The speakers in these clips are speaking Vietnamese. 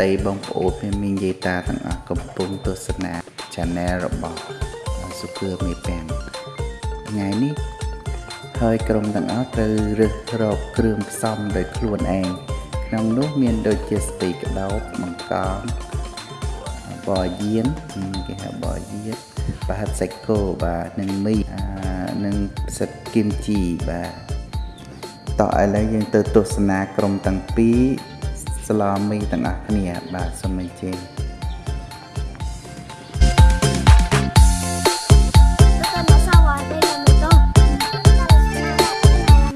សួស្តីបងប្អូនមានមីងយាយតាទាំងអស់កំពុងទស្សនា Channel របស់សុខឿមេប៉ាំងថ្ងៃនេះហើយក្រុមទាំងអស់ត្រូវរើសរកគ្រឿងផ្សំដោយខ្លួនឯងក្នុងនោះមានដូចជាស្ទីក្តោបបង្កងបរយានគេហៅបរយានប្រហិតសាច់គោបាទនិងមីអានិងផ្សិតគីមជីបាទតោះឥឡូវយើងទៅទស្សនាក្រុមទាំងពីរ ស្លមីទាំងអស់គ្នាបាទសូមអញ្ជើញ Cái tên là sao rồi? Đây là mì tôm.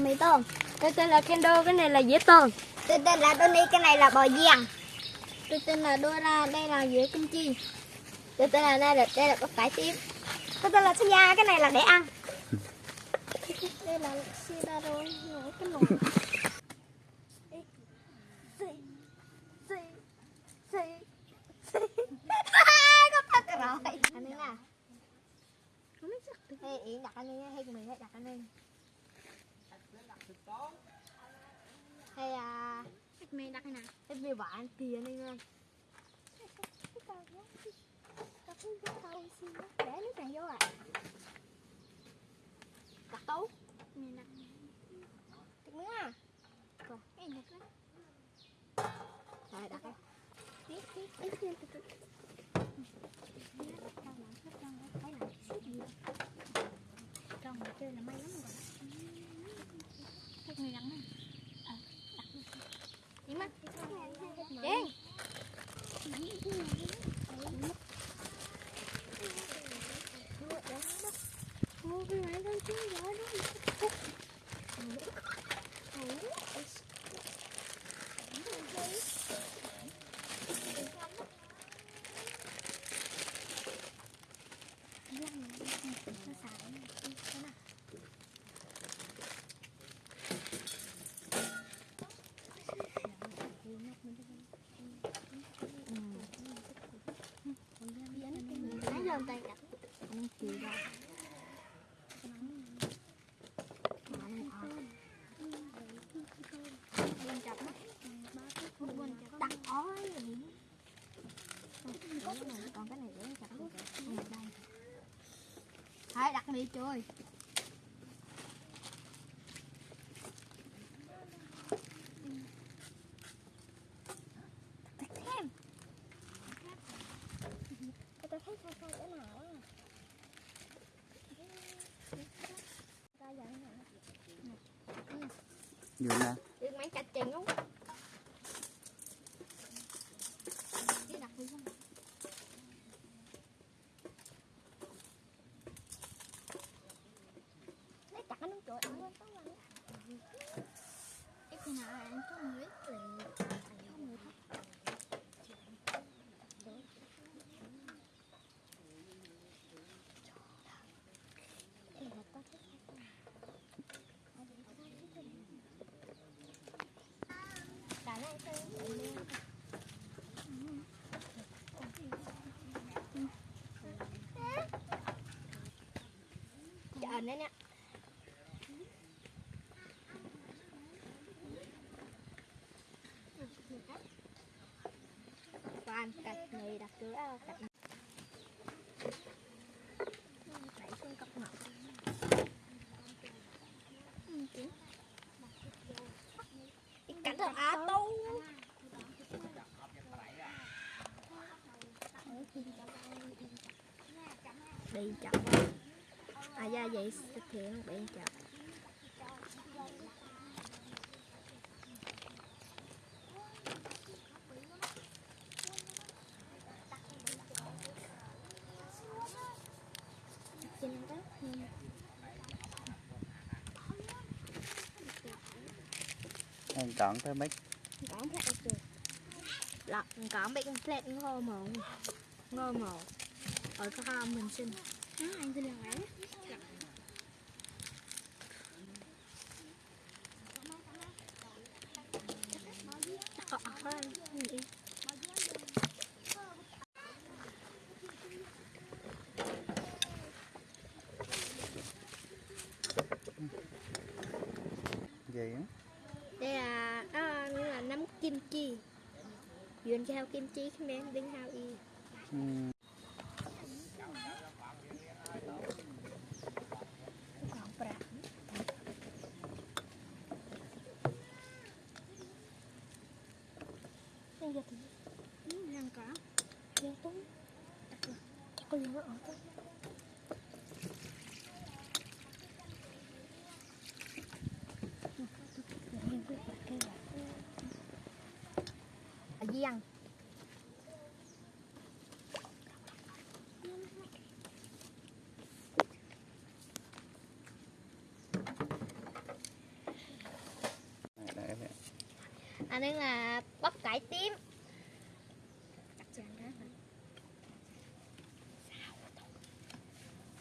Mì tôm. Cái tên là Kendo, cái này là dĩa tôm. Tôi tên là Tony, cái này là bò giang. Tôi tên là Dora, đây là dĩa kim chi. Tôi tên là đây là đây là bắp cải tím. Tôi tên là Sonya, cái này là để ăn. đây là Sidaro, cái nồi. Hay Yến đặt anh Ninh hay mì hay đặt anh Ninh. hay à Mày đặt cái nào? em về bạn tiền anh ơi để nước này vô à đặt tấu Mày đặt. Đặt nữa à? Còn cái này đó. rồi đặt đây Tiếp, tiếp, tiếp, tiếp, tiếp, tiếp. Trong mà chơi là may lắm rồi. Thích người đắng này. Ờ, đặt đi. Đi mất. Đen. Mua cái này đâu chứ, giỏi đó. Nãy tay đặt Anh chịu rồi. Bên chập á. Đặt ói còn cái này để chặt đây. phải đặt đi chơi đặt thêm tôi thấy sao sao cái nào á ra giờ này nhiều nè. Được mấy cạch chừng đúng. Hãy subscribe cho kênh Ghiền Mì Gõ Để không bỏ lỡ những video hấp ẩn đấy nè. toàn cạch này đặt cửa cạch Đẩy xuống cặp ngọc Cạch được á tu đi chậm. À ra vậy thực hiện bị chặt. anh chọn tới mấy Còn plate được. Lọt còn bị con plate ngô mồ. Ngô mồ. Ở cái hôm mình xin. Đó, anh xin là ấy. Ờ, ờ, đi. Á. Đây là đó như là nấm kim chi. Duyên cho hao kim chi khi men đinh hao y. อืม còn bạc Đây giờ thì hàng cả Liên túng Chắc có liên ở đấy. anh ấy là bắp cải tím Đặt cho anh đó hả?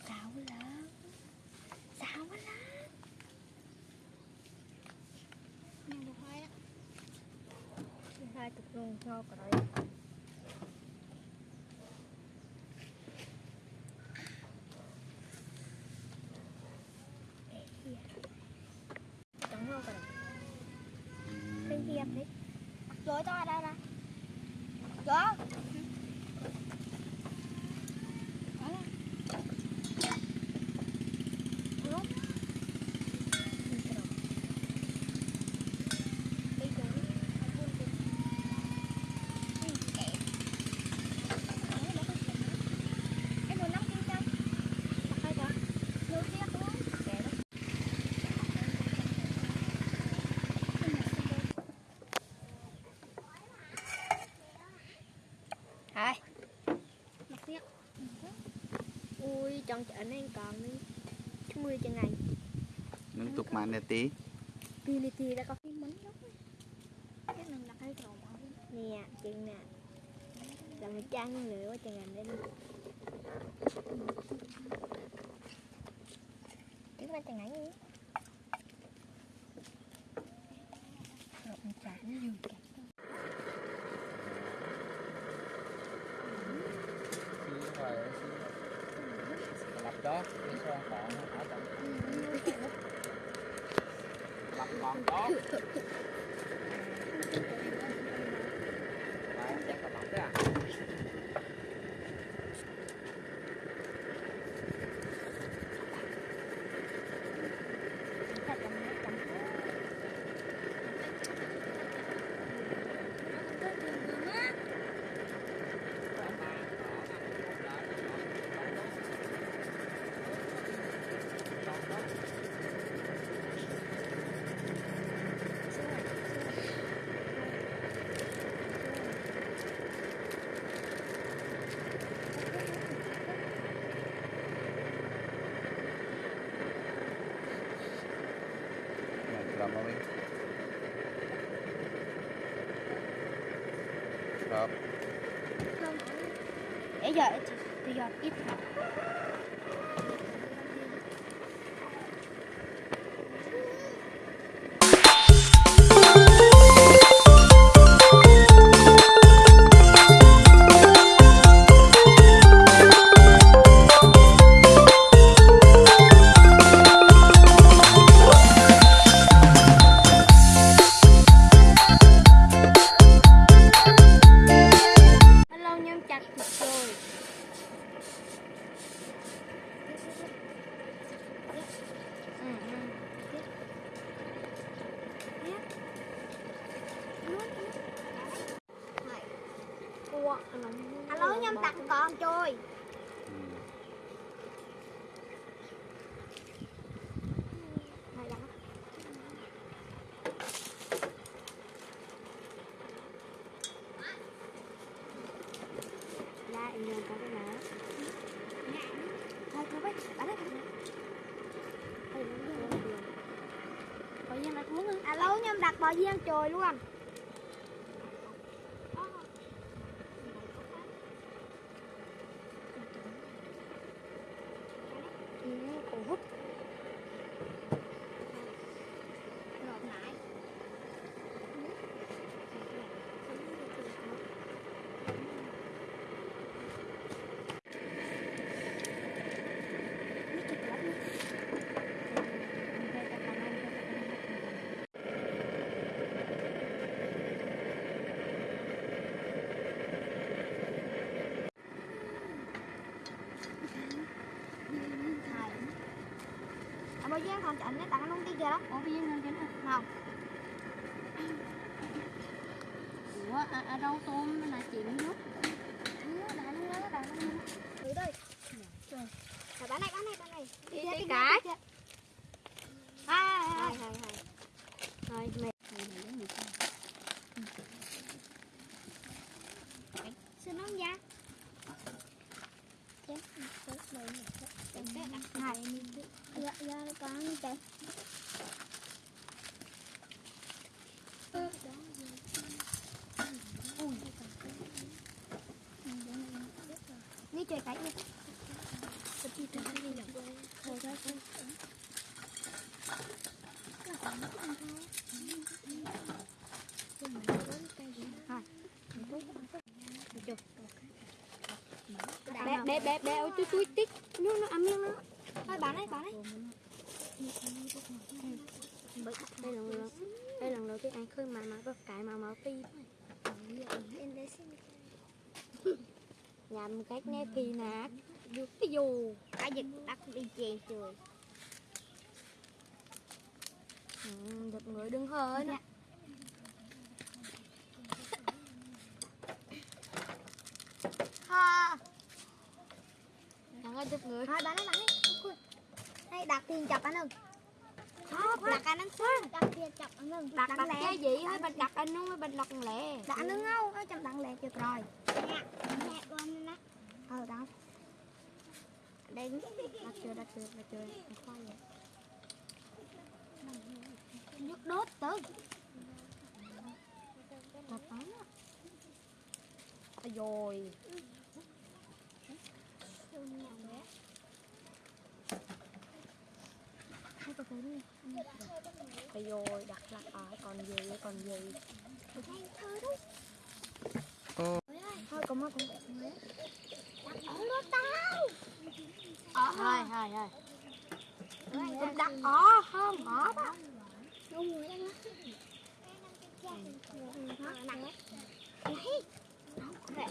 Xào lớn Xào lớn Nhìn được hai á. Hai chục luôn ngon rồi Chẳng ngon rồi Bên kia đấy. Rồi to đây nè Rồi Em muốn nắm kia cho Đặt hai cả Đưa kia xuống Kệ đó Thôi Mặt tiếc. Trong chợ này còn đi 20 chân ngày Nâng tục màn nè tí. Tì lì tì đã có Cái mấn lắm. Cái lần đặt hai cầu màu. Nè, chừng nè. Làm một chăn nữa quá chừng anh lên Chứ mà chừng gì Rồi Thank you. Chị Thì giờ ít Lâu Alo nhâm trời bò luôn Ừ, cổ hút Ngọt nại bò giang còn chọn cái tặng nông tiên kìa. Đó ủa bây giờ ngon chén không? Ủa à, à, rau tôm? Là luôn luôn thử đây rồi bán này bán này bán này. Đi, kia, cái. kia, kia. hai hai hai hai hai hai mẹ xin ông ra chén hai dạ dạ có như thế đi chơi cái đi cái thôi thôi bé bé bé bé ôi tôi tôi tích nó nó ăn miếng nó. Thôi bán đấy bán đấy đây là lần đây đầu tiên anh khơi mà mà cải mà mà phi nhằm cách nè phi nát được cái dù cái gì đặt đi chèn trời ừ, được người đừng hơi nè ha. Thằng ơi được người. Thôi bán bán đấy Ui. đây đặt tiền chập anh ưng đặt anh ưng xuống đặt tiền chập anh ưng đặt đặt cái gì? Hay bạch đặt anh nó bạch đặt lẹ. Đặt anh không? Nó chậm đặt lẹ được rồi nè nè con nè ờ đó đánh đặt chưa đặt chưa đặt chưa đặt khoai vậy. Nước đốt tới. Đặt tán á. Ôi rồi hai cái thứ này Ôi rồi đặt lại ở, còn gì còn gì. Thôi có cũng mà cũng đặt ở đó tao hai hai hai cũng đặt ở không ở đó. Rồi Để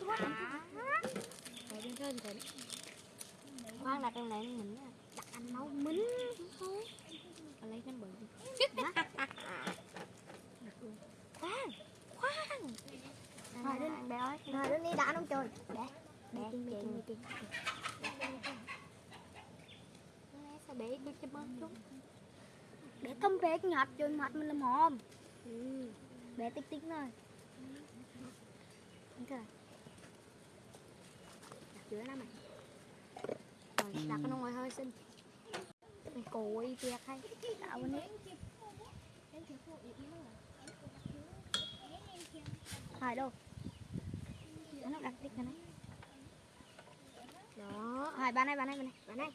khoan đặt trong này mình đặt anh nấu mính Còn lấy cái bự khoan khoan. Rồi đến bé ơi rồi đến đi đã nấu trời. Để Bé tiền, bé tiền, bé tiền Sao bé đưa cho bớt chút để thông bé nhạt cho mặt mình làm hòm. Ừ bé tích tích rồi Đặt giữa nó mày. Rồi đặt cái nó ngoài hơi xinh. Mày cùi việc hay. Tạo bên đấy hai đâu nó đặt tích cái này Đó hai bán này bán này bán này. Bán này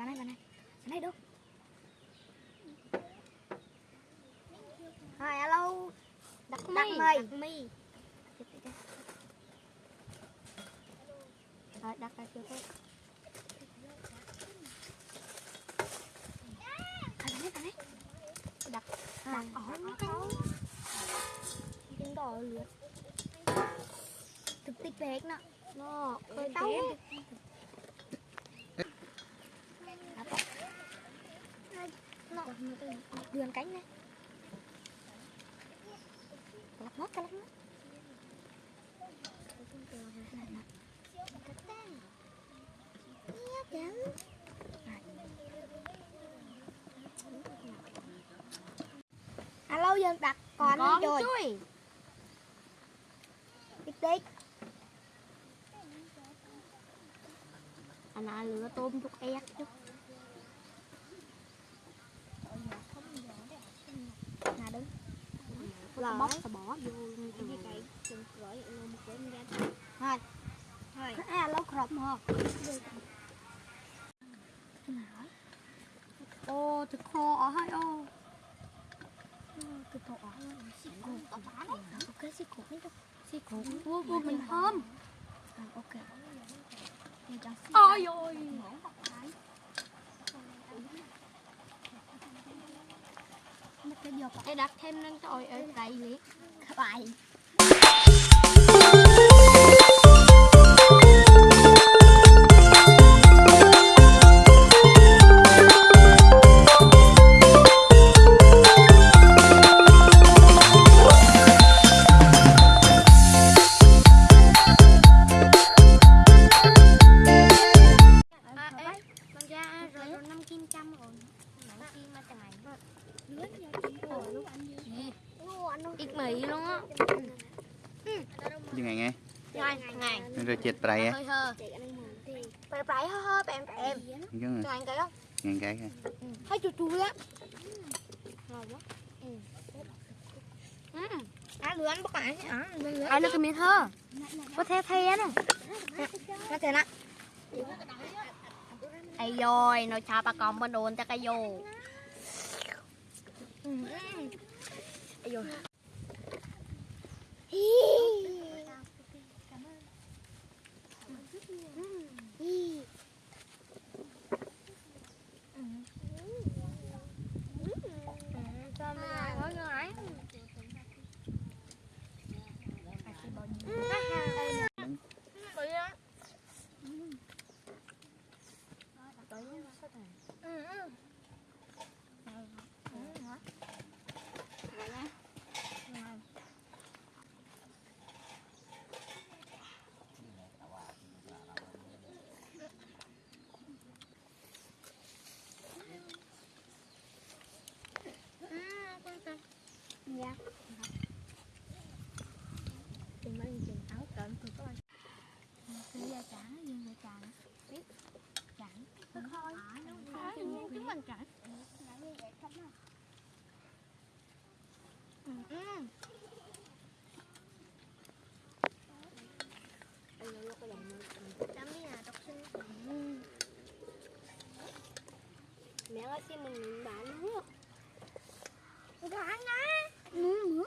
bán này bán này. Bán này đâu? Hai alo. Đặt đặt mì đặt mì Rồi đặt ra chưa thôi Đặt Đặt cái tiếng đỏ lượt. Thực tích về nó Nó Ơi, tao nó đường cánh này lắc mất cái lắc mất alo dân đặt còn Con rồi. chui. Tích tích Anh à lửa tôm chút ép chút nè đứng Lỡ. Bóc rồi bỏ vô thôi. Thôi à lâu khổng hả Ô thịt khô ở hai ô. Từ tổ ở xịt cổ ở phá đấy. Ok xịt cổ đấy đâu Xí cổ Ủa ủa mình thơm. À, ok. Mình cho xịt Ôi ôi cái dược Để đặt thêm lên trời ở đầy liệt vậy này មានរសជាតិប្រៃហ៎ hơi hơ phải phải hơi hơi em em អញ្ចឹង cho anh cái đó ញ៉ាំកែហ៎ hơi chua chua á ngon quá Ăn lửa ăn bốc lại chứ à, lửa. ai được cái miếng thơ có theo theo nè Nó thế nè. ai rồi nó chào bà con bên đồn cho cái vô ai rồi Sao Dạ. Chừng mấy chừng áo cận tôi có anh. Giờ chẳng, nhưng giờ chẳng. Biết. Chẳng. Thôi thôi. Chúng mình chẳng. Ừ, Mẹ ơi xin mình bán. Bạn á. Ừ, nữa.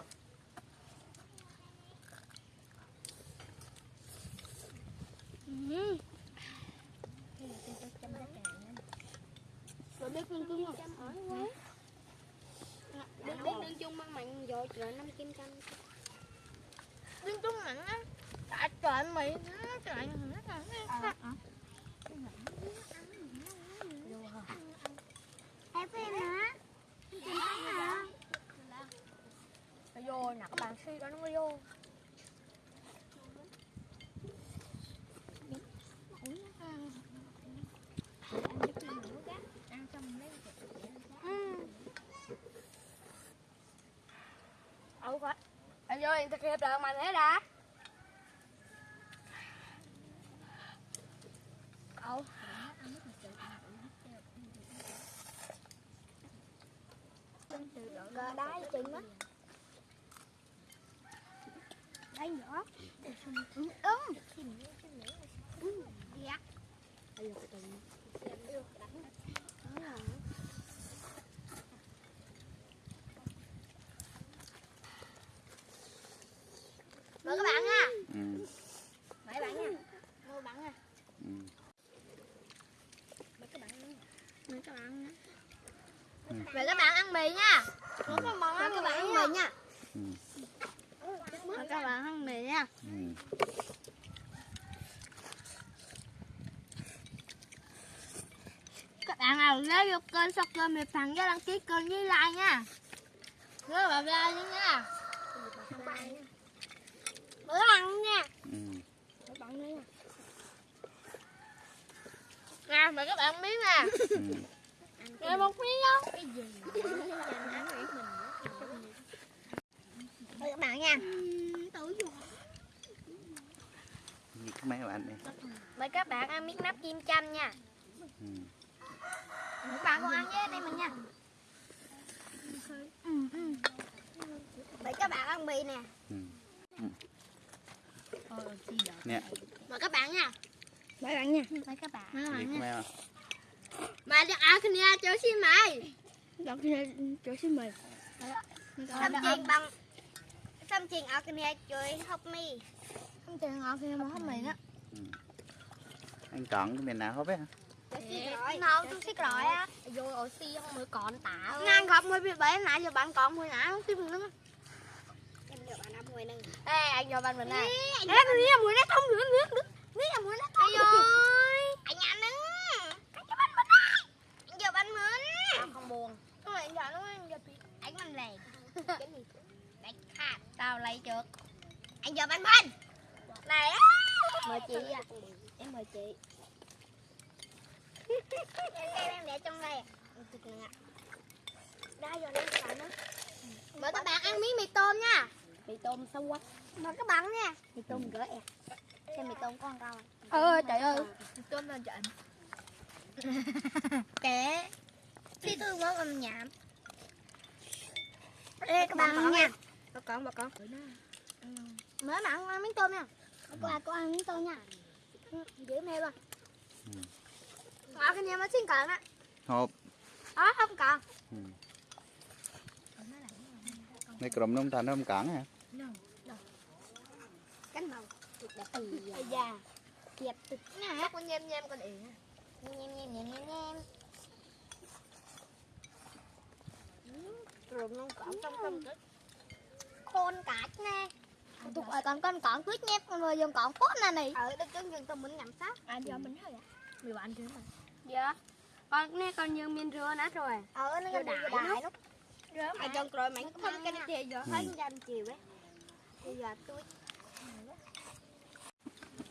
Ừ. Rồi biết lương chung không? Biết biết lương chung mang mạnh rồi trời năm kim trăm. Đứng chung mạnh á. Tại trời mày nó trời nó trời Em em hả? Nó vô nè các bạn suy đó nó mới vô Ủa phải. Anh vô thì thực hiện được mà thế đã. Ủa. Gờ đáy chừng đó. Đây nữa. Ừ. Ừ. Dạ. Mời các bạn nha. អឺ Mời các bạn nha. Mời các bạn nha. អឺ Mời các bạn nha. Mời các bạn nha ừ. Vậy các bạn ăn mì nha. Vậy ừ. các bạn ăn mì nha. Vậy các bạn ăn mì nha. Các bạn nào nếu vô kênh subscribe mì phần nhớ đăng ký kênh với like nha. Nhớ các like nha. Bữa ăn nha Bữa nha. Nè, mời các bạn miếng nè rồi một miếng không? Cái gì? Thôi các bạn nha. Gì có mấy bạn? Mời các bạn ăn miếng nắp kim chanh nha. Ừ. Các bạn cùng ăn với đây mình nha. Mời các bạn ăn bì nè. Ừ. Ờ, Mời các bạn nha. Mời bạn nha. Mời các bạn. Mời các bạn nha. មែរ Mà cho ăn kia cho xin mày. đọc kia chỗ xin mời Xăm chuyền bằng xăm chuyền ở kia chơi hộp mì. không tiền ngọt kia mà không mì á អញកង់មានណាហូបហ៎ Ngon tôi xích rồi á. vô oxy không mới còn tả Ngang gặp mới bị bể nãy giờ bạn còn hồi nãy không tìm nữa. Em giờ bạn ăn mùi nè. ê anh vô bên mình này Ê, tôi nghĩ là mùi nó thông nữa nữa. Nghĩ là mùi này. Đánh khát. tao lấy trước. Anh giờ bạn mình. Này. Á. mời chị à em mời chị. Em em để trong đây đây rồi lên sẵn đó mời các bạn ăn miếng mì tôm nha. Mì tôm xấu quá. Mời các bạn nha. Mì tôm gỡ ẹt cái mì tôm con rau Ờ trời ơi. Tôm lên trận kẻ phi thương món âm nhảm Ê các bạn nha. Bà con bà con. Mới mà ăn miếng tôm nha. Hôm qua con ăn miếng tôm nha. Dễ mê luôn. Ngọt cái nhà mới xin cận á. Hộp. Đó không còn. Ừ. Này cụm nông thành không cản hả? Cánh màu. Ây da. Kiệt tịch. Nè. Con nhem nhem con điện. Nhem nhem nhem nhem nhem. Trong trong cái khôn cả nè. Tụi ở còn con còn tuyết nhép con vừa dùng còn cốt nè này ở đây chân dừng tao muốn nhắm sát. Anh cho mình thôi Mì bạn chứ mà dạ. Con nè con như miên rưa nát rồi. Ở nó Vô đại nó Rửa mà trong rồi mày không cái này kia giờ Ừ. thấy dành chiều đấy bây giờ tôi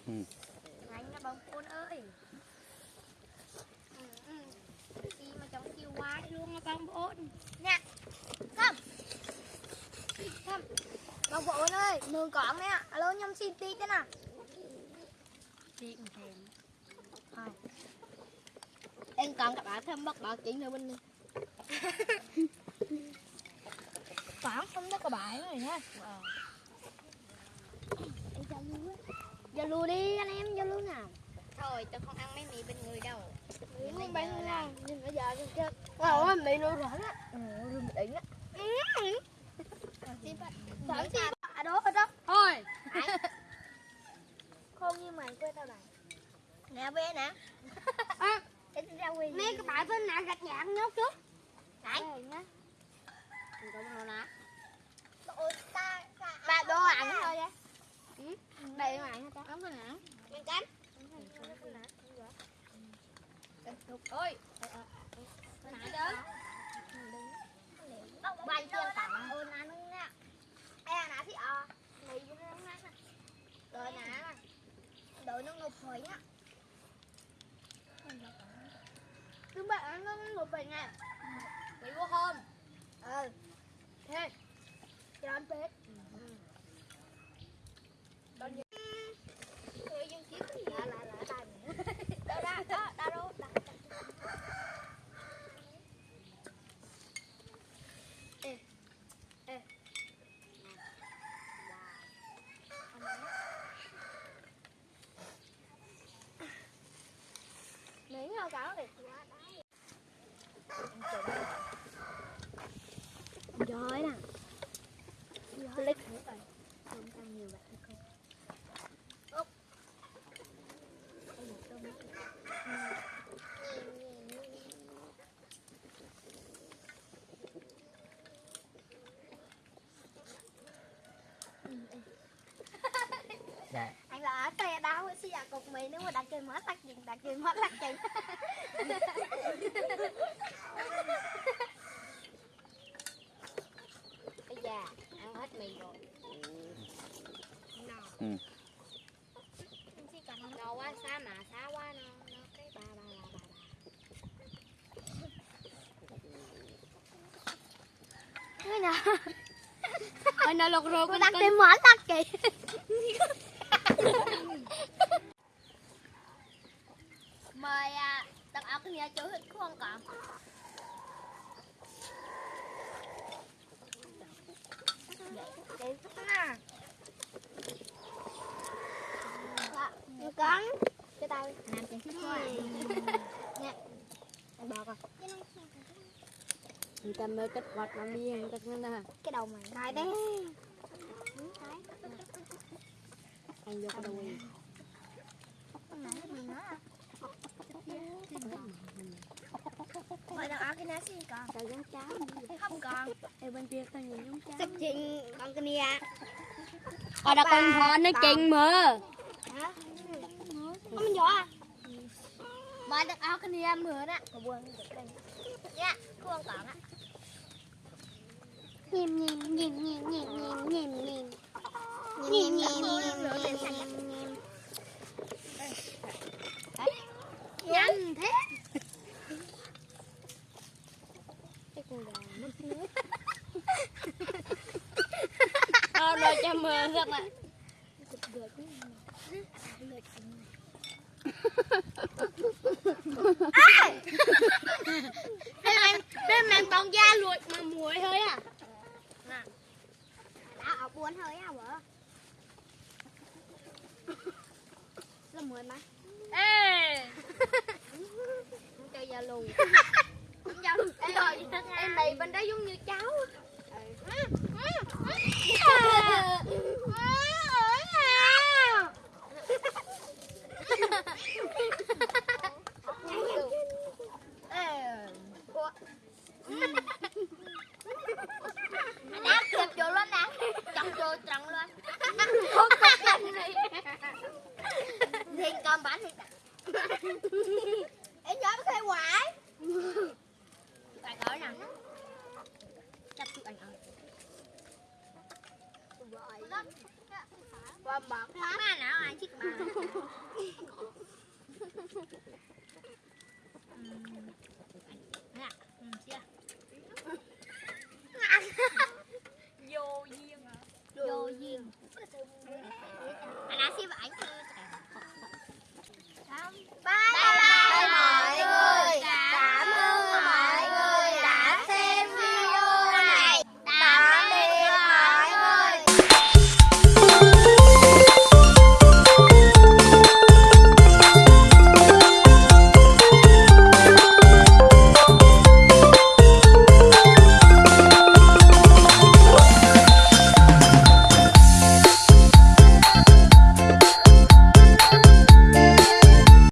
Ừ. anh nó bông côn ơi. Ừ, ừ. đi mà trong chiều quá luôn nó bông bồn không không bông bồn ơi mường cọn nè alo nhâm xin tí thế nào? Chị cũng thèm. Em còn các bạn thêm bắt bảo chuyện nữa bên đi. Cõng không có cái bãi này nha. Giao lưu đi anh em giao lưu nào Thôi tôi không ăn mấy mì bên người đâu. Không bán giờ ngon Nhưng bây giờ chết Ờ mì nuôi rõ á Ờ rửa mì đỉnh á. Thở gì À đó ở đó. Thôi. Không như mày quên tao này Nè bé nè. Nè cái bãi bên nào gạch nhạc nhốt trước. Đấy. Ba đồ ăn thôi á Đây mà anh ta. Ấm thôi nè. Miếng cánh Ôi. Nãy đó Bài chiên tặng ôn ăn luôn nha Ê nãy thì ờ Này vô nè. Rồi nè Đợi nó ngục hồi nhá. Chúng bạn nó một bệnh nè Bị vô hôm. Ừ. Thế. Cho anh bếp Người dân chiếc gì Là là là tay Đâu ra đó Đâu đâu Đâu Ê Ê Sao cả đi Rồi nè lấy thử rồi Không tăng nhiều vậy không? Anh là xe đau xe à cục mì nếu mà đặt trên mất tắt chừng đặt trên mất tắt chừng Bây giờ ăn hết mì rồi No Ừ. Chỉ cần no quá xa mà xa quá nó nó cái ba ba ba ba Cái nào Ôi nó lột rồi Cô đặt trên món tắt kì Mời à, đặt áo cái nhà chỗ hết không còn Để chút nè Cắn Cho tao Làm chuyện thích quá Nè Anh bọc à Ta mới kết vật làm đi hàng tất nè Cái đầu mày Này đấy Anh vô cái đầu gì Mời đặt áo cái nhà xin còn Tao giống cháo. Không còn. Ê bên kia tao nhìn giống cháo. Sắp chuyện còn cái nhà Ở đó con thỏ nó chừng mà Hả? Không mình à? Mời đặt áo cái nhà mưa đó. Dạ, không còn á Nhìn nhìn nhìn nhìn nhìn nhìn nhìn nhìn Nhìn. Nhìn nhìn nhìn Nhanh thế Cái con gà mất nước Ờ rồi cho mưa rất là thịt anh đây quá bọt hết. Ba não ai chiếc mà, Nè, ừ. Vô duyên? Vô duyên. Anh đã xem ảnh chưa?